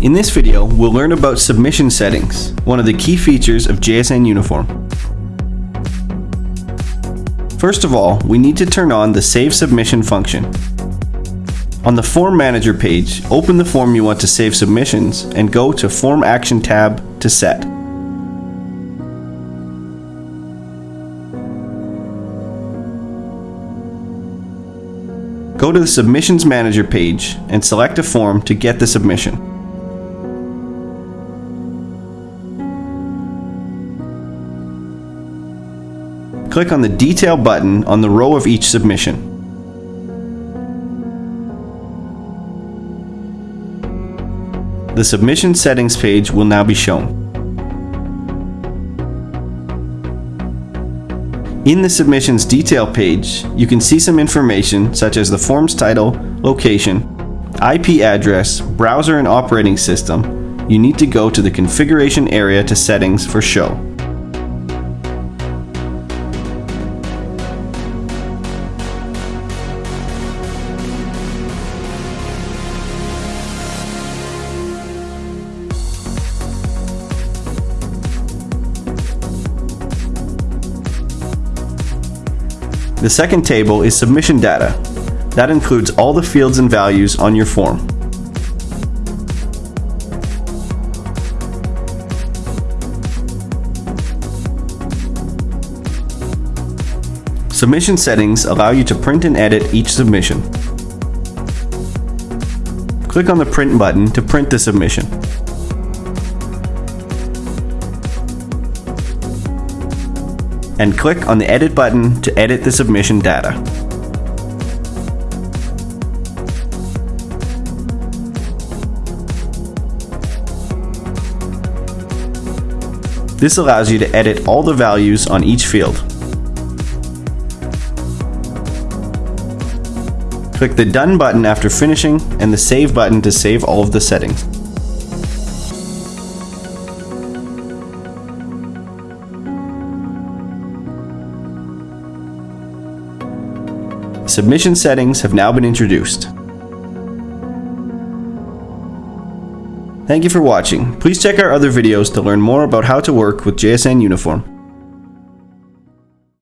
In this video, we'll learn about submission settings, one of the key features of JSN Uniform. First of all, we need to turn on the Save Submission function. On the Form Manager page, open the form you want to save submissions and go to Form Action tab to set. Go to the Submissions Manager page and select a form to get the submission. Click on the Detail button on the row of each submission. The Submission Settings page will now be shown. In the submissions detail page, you can see some information such as the form's title, location, IP address, browser and operating system. You need to go to the configuration area to settings for show. The second table is submission data. That includes all the fields and values on your form. Submission settings allow you to print and edit each submission. Click on the print button to print the submission. And click on the Edit button to edit the submission data. This allows you to edit all the values on each field. Click the Done button after finishing and the Save button to save all of the settings. Submission settings have now been introduced. Thank you for watching. Please check our other videos to learn more about how to work with JSN Uniform.